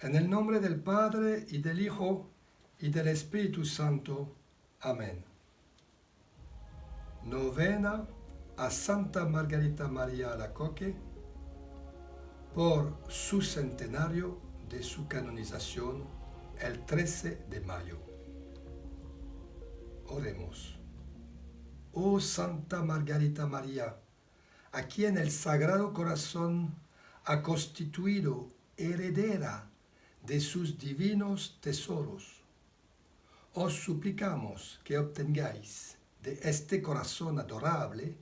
En el nombre del Padre y del Hijo y del Espíritu Santo. Amén. Novena a Santa Margarita María Alacoque por su centenario de su canonización el 13 de mayo. Oremos. Oh Santa Margarita María, a quien el Sagrado Corazón ha constituido heredera de sus divinos tesoros. Os suplicamos que obtengáis de este corazón adorable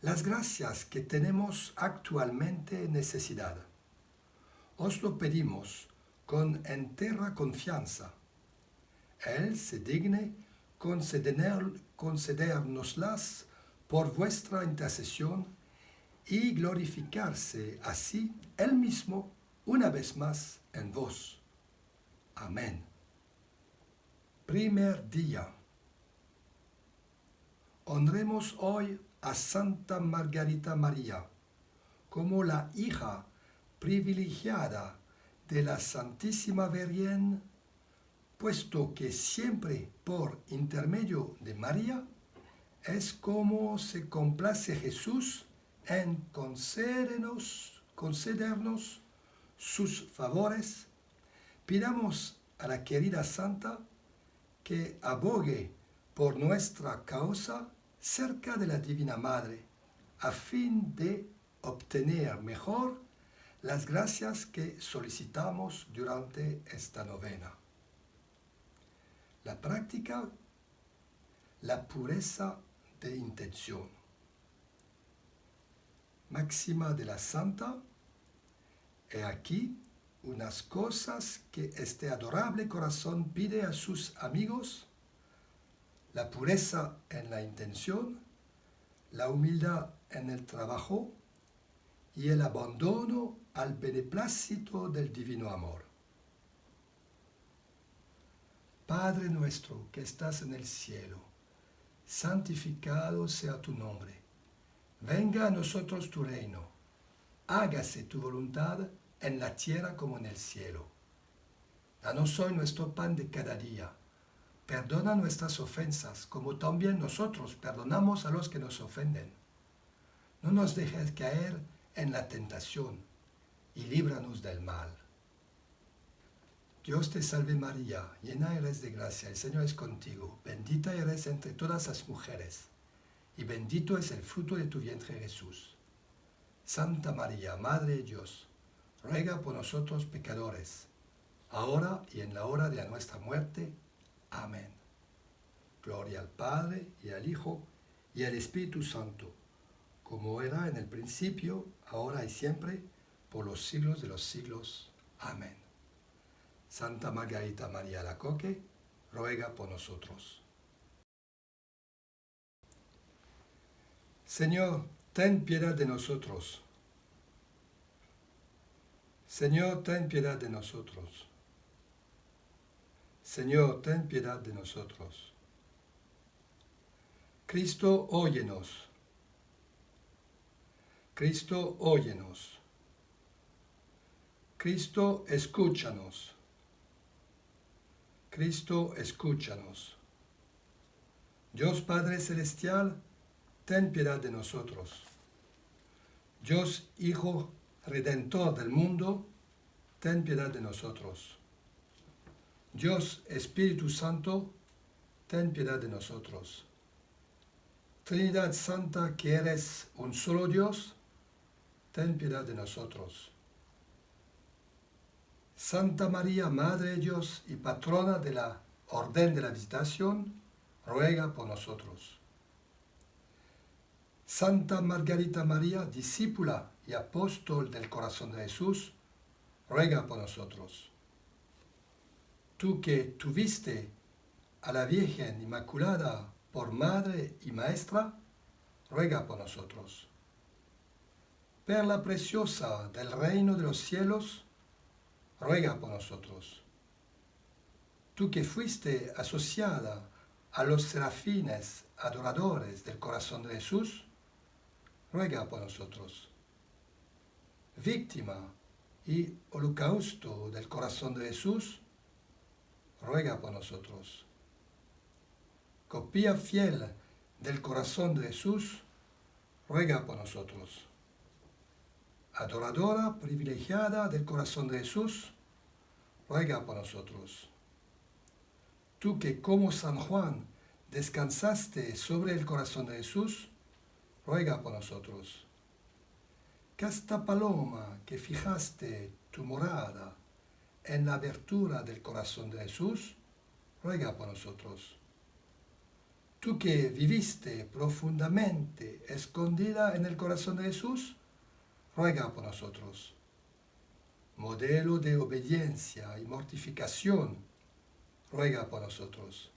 las gracias que tenemos actualmente necesidad. Os lo pedimos con entera confianza. Él se digne conceder, concedernoslas por vuestra intercesión y glorificarse así Él mismo una vez más en vos. Amén. Primer día. Honremos hoy a Santa Margarita María como la hija privilegiada de la Santísima Virgen, puesto que siempre por intermedio de María es como se complace Jesús en concedernos, concedernos sus favores, pidamos a la querida Santa que abogue por nuestra causa cerca de la Divina Madre, a fin de obtener mejor las gracias que solicitamos durante esta novena. La práctica, la pureza de intención. Máxima de la Santa, He aquí unas cosas que este adorable corazón pide a sus amigos, la pureza en la intención, la humildad en el trabajo y el abandono al beneplácito del divino amor. Padre nuestro que estás en el cielo, santificado sea tu nombre. Venga a nosotros tu reino hágase tu voluntad en la tierra como en el cielo. Danos hoy nuestro pan de cada día. Perdona nuestras ofensas, como también nosotros perdonamos a los que nos ofenden. No nos dejes caer en la tentación y líbranos del mal. Dios te salve María, llena eres de gracia, el Señor es contigo, bendita eres entre todas las mujeres, y bendito es el fruto de tu vientre Jesús. Santa María, Madre de Dios, ruega por nosotros pecadores, ahora y en la hora de nuestra muerte. Amén. Gloria al Padre, y al Hijo, y al Espíritu Santo, como era en el principio, ahora y siempre, por los siglos de los siglos. Amén. Santa Margarita María Lacoque, ruega por nosotros. Señor, ten piedad de nosotros. Señor, ten piedad de nosotros. Señor, ten piedad de nosotros. Cristo, óyenos. Cristo, óyenos. Cristo, escúchanos. Cristo, escúchanos. Dios Padre Celestial, ten piedad de nosotros. Dios Hijo Redentor del mundo, ten piedad de nosotros. Dios Espíritu Santo, ten piedad de nosotros. Trinidad Santa, que eres un solo Dios, ten piedad de nosotros. Santa María, Madre de Dios y patrona de la Orden de la Visitación, ruega por nosotros. Santa Margarita María, discípula y apóstol del corazón de Jesús, ruega por nosotros. Tú que tuviste a la Virgen Inmaculada por madre y maestra, ruega por nosotros. Perla preciosa del reino de los cielos, ruega por nosotros. Tú que fuiste asociada a los serafines adoradores del corazón de Jesús, ruega por nosotros. Víctima y holocausto del corazón de Jesús, ruega por nosotros. Copia fiel del corazón de Jesús, ruega por nosotros. Adoradora privilegiada del corazón de Jesús, ruega por nosotros. Tú que como San Juan descansaste sobre el corazón de Jesús, ruega por nosotros. Casta paloma que fijaste tu morada en la abertura del corazón de Jesús, ruega por nosotros. Tú que viviste profundamente escondida en el corazón de Jesús, ruega por nosotros. Modelo de obediencia y mortificación, ruega por nosotros.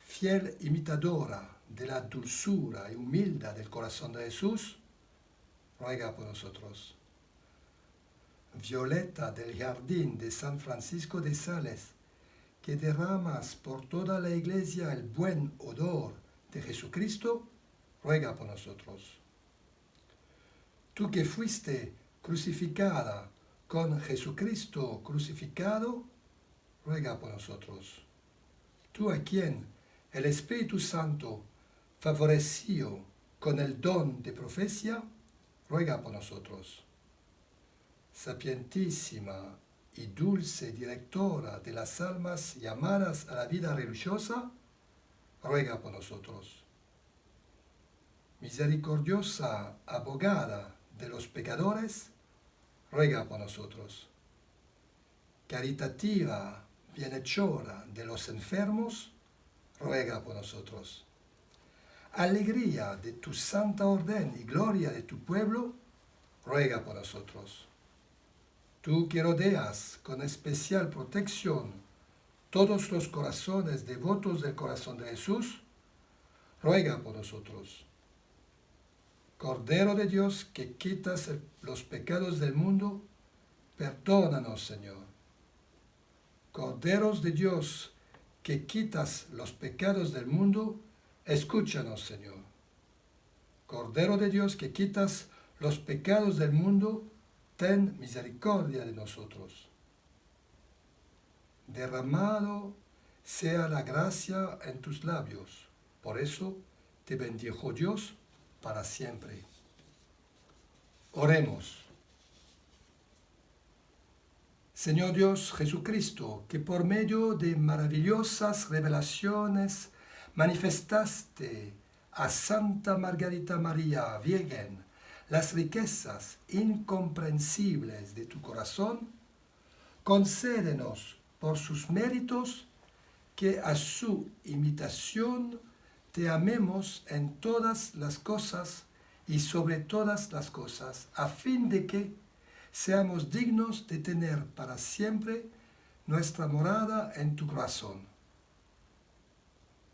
Fiel imitadora de la dulzura y humildad del corazón de Jesús, ruega por nosotros. Violeta del jardín de San Francisco de Sales, que derramas por toda la iglesia el buen odor de Jesucristo, ruega por nosotros. Tú que fuiste crucificada con Jesucristo crucificado, ruega por nosotros. Tú a quien el Espíritu Santo favoreció con el don de profecía, ruega por nosotros. Sapientísima y dulce directora de las almas llamadas a la vida religiosa, ruega por nosotros. Misericordiosa abogada de los pecadores, ruega por nosotros. Caritativa bienhechora de los enfermos, ruega por nosotros. Alegría de tu santa orden y gloria de tu pueblo, ruega por nosotros Tú que rodeas con especial protección todos los corazones devotos del corazón de Jesús, ruega por nosotros. Cordero de Dios que quitas los pecados del mundo, perdónanos, Señor. Corderos de Dios que quitas los pecados del mundo, escúchanos, Señor. Cordero de Dios que quitas los pecados del mundo, ten misericordia de nosotros. Derramado sea la gracia en tus labios, por eso te bendijo Dios para siempre. Oremos. Señor Dios Jesucristo, que por medio de maravillosas revelaciones manifestaste a Santa Margarita María Virgen las riquezas incomprensibles de tu corazón, concédenos por sus méritos que a su imitación te amemos en todas las cosas y sobre todas las cosas, a fin de que seamos dignos de tener para siempre nuestra morada en tu corazón.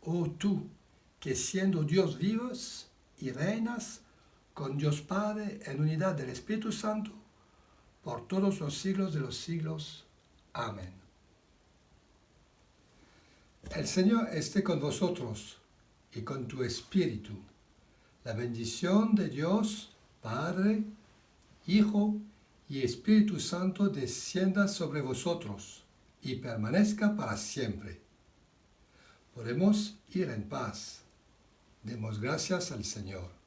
Oh tú, que siendo Dios vivos y reinas, con Dios Padre en unidad del Espíritu Santo, por todos los siglos de los siglos. Amén. El Señor esté con vosotros y con tu Espíritu. La bendición de Dios, Padre, Hijo y Espíritu Santo descienda sobre vosotros y permanezca para siempre. Podemos ir en paz. Demos gracias al Señor.